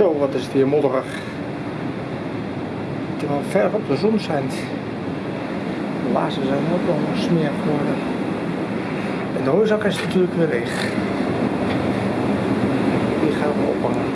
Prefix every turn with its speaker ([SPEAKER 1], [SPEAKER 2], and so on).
[SPEAKER 1] Zo, wat is het hier modderig. Terwijl ver op de zon schijnt. De laarzen zijn ook wel smerig geworden. En de hooizak is natuurlijk weer leeg. Die gaan we ophangen.